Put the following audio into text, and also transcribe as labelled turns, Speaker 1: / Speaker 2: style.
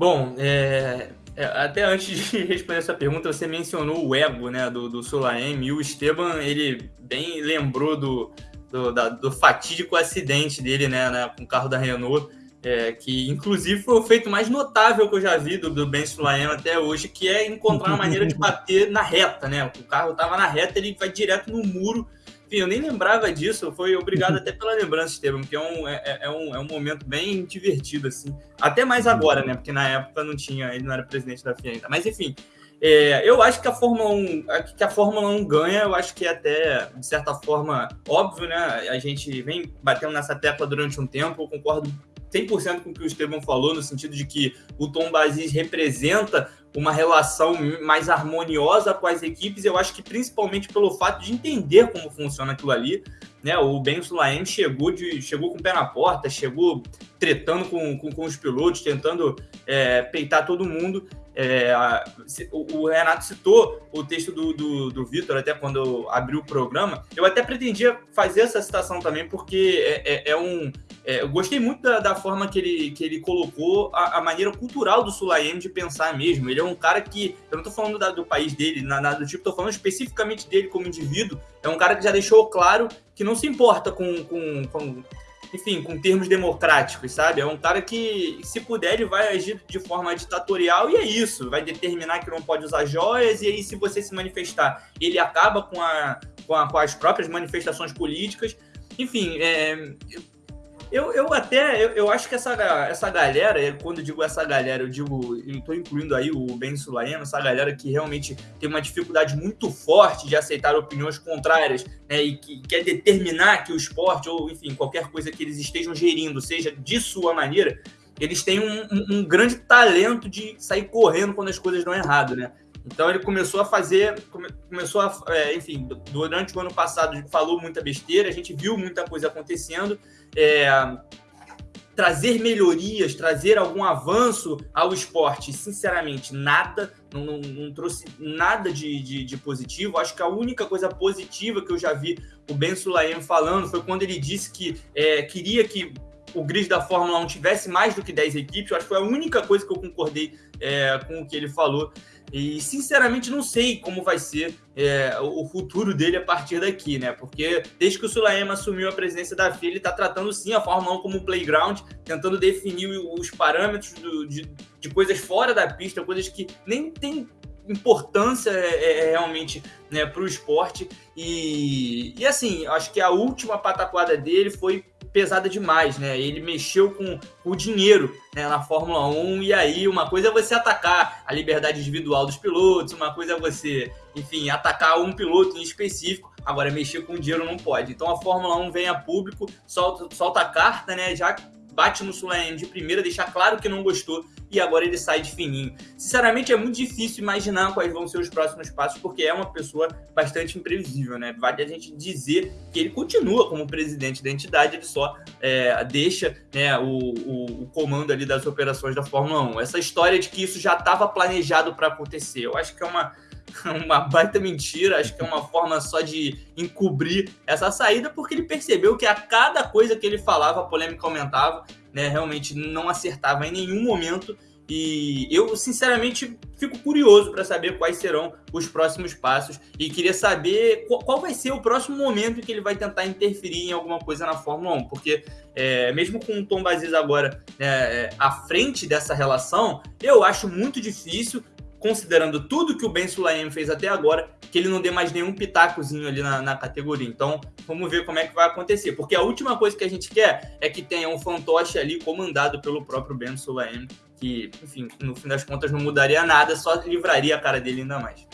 Speaker 1: Bom, é, é, até antes de responder essa pergunta, você mencionou o ego né, do, do Sulaim e o Esteban, ele bem lembrou do, do, da, do fatídico acidente dele né, né, com o carro da Renault, é, que inclusive foi o feito mais notável que eu já vi do, do Ben Sulaim até hoje, que é encontrar uma maneira de bater na reta. Né? O carro estava na reta, ele vai direto no muro enfim, eu nem lembrava disso, foi obrigado até pela lembrança, Estevam, que é um, é, é, é, um, é um momento bem divertido, assim. Até mais agora, né? Porque na época não tinha, ele não era presidente da FIA ainda. Mas enfim, é, eu acho que a Fórmula 1, que a Fórmula 1 ganha, eu acho que é até, de certa forma, óbvio, né? A gente vem batendo nessa tecla durante um tempo, eu concordo 100% com o que o Estevam falou, no sentido de que o Tom Bazis representa uma relação mais harmoniosa com as equipes, eu acho que principalmente pelo fato de entender como funciona aquilo ali, né? O Ben Sulaim chegou, de, chegou com o pé na porta, chegou tretando com, com, com os pilotos, tentando é, peitar todo mundo, é, o, Renato citou o texto do, do, do Vitor, até quando abriu o programa. Eu até pretendia fazer essa citação também, porque é, é, é um. É, eu gostei muito da, da, forma que ele, que ele colocou a, a maneira cultural do Sulaim de pensar mesmo. Ele é um cara que. Eu não estou falando da, do país dele, nada do tipo, estou falando especificamente dele como indivíduo. É um cara que já deixou claro que não se importa com, com, com enfim, com termos democráticos, sabe? É um cara que, se puder, ele vai agir de forma ditatorial e é isso. Vai determinar que não pode usar joias e aí, se você se manifestar, ele acaba com, a, com, a, com as próprias manifestações políticas. Enfim, é, eu, eu até, eu, eu acho que essa, essa galera, quando digo essa galera, eu digo, eu estou incluindo aí o Ben Sulaim, essa galera que realmente tem uma dificuldade muito forte de aceitar opiniões contrárias, né, e que quer determinar que o esporte, ou enfim, qualquer coisa que eles estejam gerindo, seja de sua maneira, eles têm um, um, um grande talento de sair correndo quando as coisas dão errado, né? Então ele começou a fazer, começou a, é, enfim, durante o ano passado falou muita besteira, a gente viu muita coisa acontecendo, é, trazer melhorias, trazer algum avanço ao esporte, sinceramente, nada, não, não, não trouxe nada de, de, de, positivo. Acho que a única coisa positiva que eu já vi o Ben Sulaim falando foi quando ele disse que é, queria que o grid da Fórmula 1 tivesse mais do que 10 equipes. Eu acho que foi a única coisa que eu concordei é, com o que ele falou. E, sinceramente, não sei como vai ser é, o futuro dele a partir daqui, né? Porque desde que o Sulaema assumiu a presidência da FIA, ele está tratando, sim, a Fórmula 1 como um playground, tentando definir os parâmetros do, de, de coisas fora da pista, coisas que nem tem importância é, é, é realmente né, para o esporte. E, e assim, acho que a última pataquada dele foi pesada demais, né? Ele mexeu com o dinheiro né, na Fórmula 1, e aí uma coisa é você atacar a liberdade individual dos pilotos, uma coisa é você, enfim, atacar um piloto em específico, agora mexer com o dinheiro não pode. Então a Fórmula 1 vem a público, solta, solta a carta, né? Já bate no Sulaim de primeira, deixar claro que não gostou e agora ele sai de fininho. Sinceramente, é muito difícil imaginar quais vão ser os próximos passos, porque é uma pessoa bastante imprevisível, né? Vale a gente dizer que ele continua como presidente da entidade, ele só é, deixa né, o, o, o, comando ali das operações da Fórmula 1. Essa história de que isso já estava planejado para acontecer, eu acho que é uma uma baita mentira, acho que é uma forma só de encobrir essa saída, porque ele percebeu que a cada coisa que ele falava, a polêmica aumentava, né? Realmente não acertava em nenhum momento. E eu, sinceramente, fico curioso para saber quais serão os próximos passos e queria saber qual, vai ser o próximo momento que ele vai tentar interferir em alguma coisa na Fórmula 1, porque é, mesmo com o Tom Baziz agora é, à frente dessa relação, eu acho muito difícil considerando tudo que o Ben Sulaim fez até agora, que ele não dê mais nenhum pitacozinho ali na, na, categoria. Então, vamos ver como é que vai acontecer. Porque a última coisa que a gente quer é que tenha um fantoche ali comandado pelo próprio Ben Sulaim, que, enfim, no fim das contas não mudaria nada, só livraria a cara dele ainda mais.